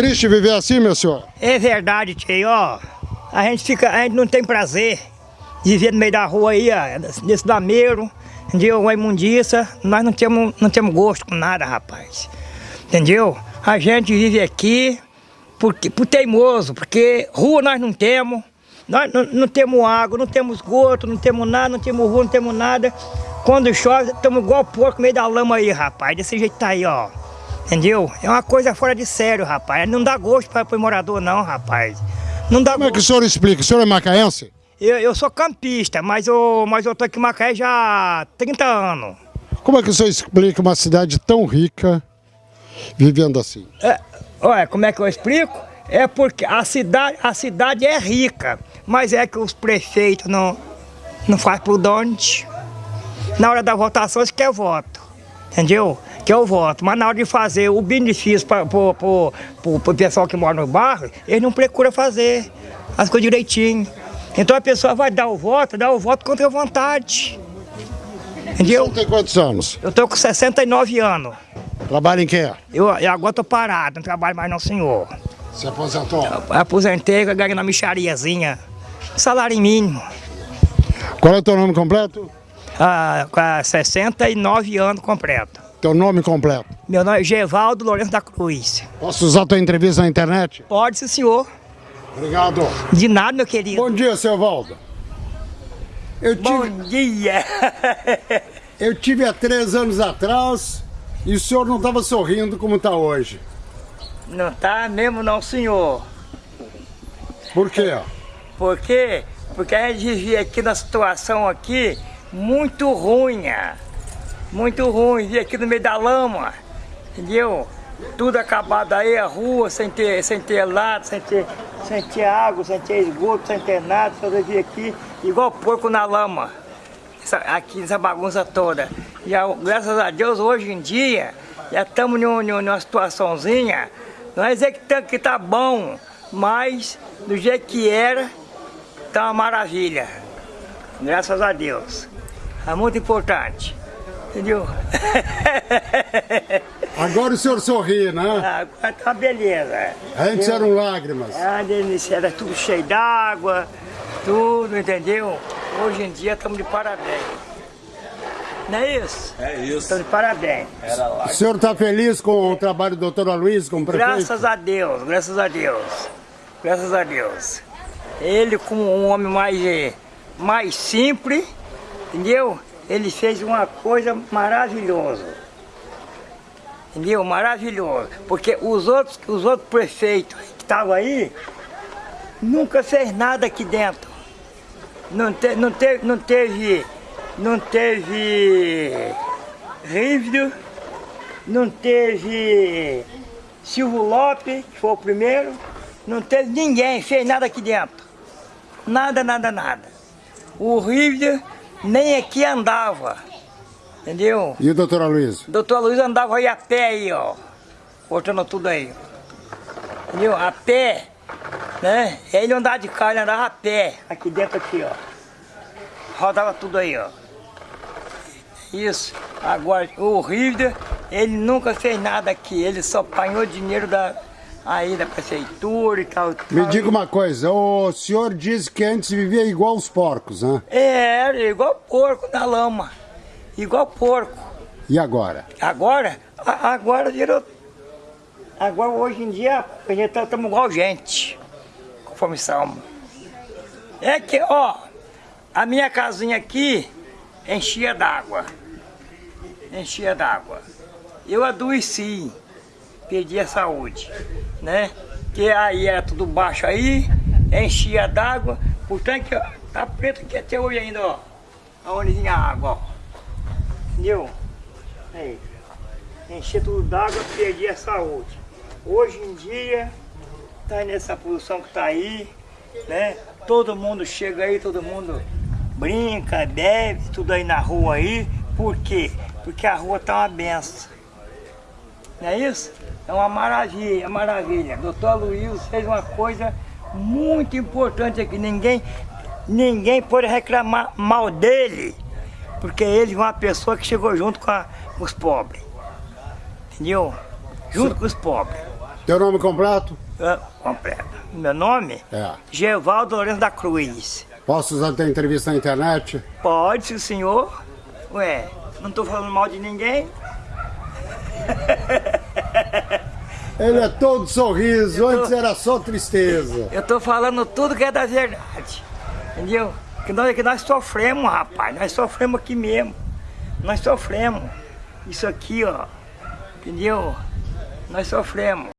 triste viver assim, meu senhor? É verdade, tio. A gente fica, a gente não tem prazer de viver no meio da rua aí, ó, desse lameiro, entendeu? Uma imundiça, nós não temos, não temos gosto com nada, rapaz. Entendeu? A gente vive aqui porque, por teimoso, porque rua nós não temos, nós não, não temos água, não temos esgoto, não temos nada, não temos rua, não temos nada. Quando chove, estamos igual porco no meio da lama aí, rapaz. Desse jeito tá aí, ó. Entendeu? É uma coisa fora de sério, rapaz. Não dá gosto para o morador, não, rapaz. Não dá Como é que o senhor explica? O senhor é macaense? Eu, eu sou campista, mas eu, mas eu tô aqui em Macaé já há 30 anos. Como é que o senhor explica uma cidade tão rica vivendo assim? É, olha, como é que eu explico? É porque a cidade, a cidade é rica, mas é que os prefeitos não, não fazem por onde. Na hora da votação, eles querem voto, entendeu? Que eu voto, mas na hora de fazer o benefício para o pessoal que mora no bairro, eles não procuram fazer as coisas direitinho. Então a pessoa vai dar o voto, dar o voto contra a vontade. Entendeu? Você tem quantos anos? Eu tô com 69 anos. Trabalha em quê? Eu, eu agora tô parado, não trabalho mais não, senhor. Se aposentou? Eu aposentei, eu ganhei na michariazinha. Salário mínimo. Qual é o teu nome completo? Ah, com 69 anos completo. Teu nome completo? Meu nome é Gevaldo Lourenço da Cruz. Posso usar tua entrevista na internet? Pode, sim, senhor. Obrigado. De nada, meu querido. Bom dia, seu Valdo. Eu tive, Bom dia. eu tive há três anos atrás e o senhor não estava sorrindo como está hoje. Não tá mesmo não, senhor. Por quê? Por quê? Porque a gente vivia aqui na situação aqui muito ruim. Muito ruim, vivia aqui no meio da lama, entendeu? Tudo acabado aí, a rua, sem ter, sem ter lado, sem ter, sem ter água, sem ter esgoto, sem ter nada, só vivia aqui igual porco na lama. Essa- aqui nessa bagunça toda. E a- graças a Deus, hoje em dia, já estamos num- numa situaçãozinha, não é dizer que tá, que tá bom, mas do jeito que era, tá uma maravilha. Graças a Deus. É muito importante. Entendeu? Agora o senhor sorri, né? Agora tá uma beleza. Antes Eu- eram lágrimas. Ah, delícia, era tudo cheio d'água, tudo, entendeu? Hoje em dia estamos de parabéns. Não é isso? É isso. Estamos de parabéns. Era lá. O senhor está feliz com o trabalho do doutor Aloysio como prefeito? Graças a Deus, graças a Deus. Graças a Deus. Ele como um homem mais, mais simples, entendeu? Ele fez uma coisa maravilhosa. Entendeu? Maravilhoso. Porque os outros, os outros prefeitos que estavam aí, nunca fez nada aqui dentro. Não, te, não, teve, não teve, não teve Rívido, não teve Silvio Lopes, que foi o primeiro, não teve ninguém, fez nada aqui dentro. Nada, nada, nada. O Rívido nem aqui andava, entendeu? E o doutor Aloysio? O doutor Luiz andava aí a pé aí, ó. Cortando tudo aí. Entendeu? A pé, né? Ele andava de carro, ele andava a pé. Aqui dentro aqui, ó. Rodava tudo aí, ó. Isso. Agora, o Rívido, ele nunca fez nada aqui. Ele só apanhou dinheiro da, aí da prefeitura e tal. Me tal. diga uma coisa, o senhor disse que antes vivia igual os porcos, né? É, igual porco na lama. Igual porco. E agora? Agora, agora virou. Agora hoje em dia a gente tá estamos igual gente, conforme salmo. É que, ó, a minha casinha aqui enchia d'água. Enchia d'água. Eu adoeci, perdi a saúde, né? Que aí era tudo baixo aí, enchia d'água, portanto que tá preto aqui até hoje ainda, ó. Aonde vinha água, ó. Entendeu? Aí. Encher tudo d'água, perdi a saúde. Hoje em dia, tá nessa posição que tá aí, né? Todo mundo chega aí, todo mundo brinca, bebe, tudo aí na rua aí. Por quê? Porque a rua tá uma benção. Não é isso? É uma maravilha, maravilha. Doutor Luiz fez uma coisa muito importante aqui. Ninguém, ninguém pode reclamar mal dele, porque ele é uma pessoa que chegou junto com, a- com os pobres. Entendeu? Junto com os pobres. Teu nome completo? Ah, completo. Meu nome? É. Gevaldo Lourenço da Cruz. Posso usar tua entrevista na internet? Pode, sim, senhor. Ué, não tô falando mal de ninguém. Ele é todo sorriso, tô- antes era só tristeza. Eu tô falando tudo que é da verdade. Entendeu? Que nós, que nós sofremos, rapaz. Nós sofremos aqui mesmo. Nós sofremos. Isso aqui, ó. Entendeu? Nós sofremos.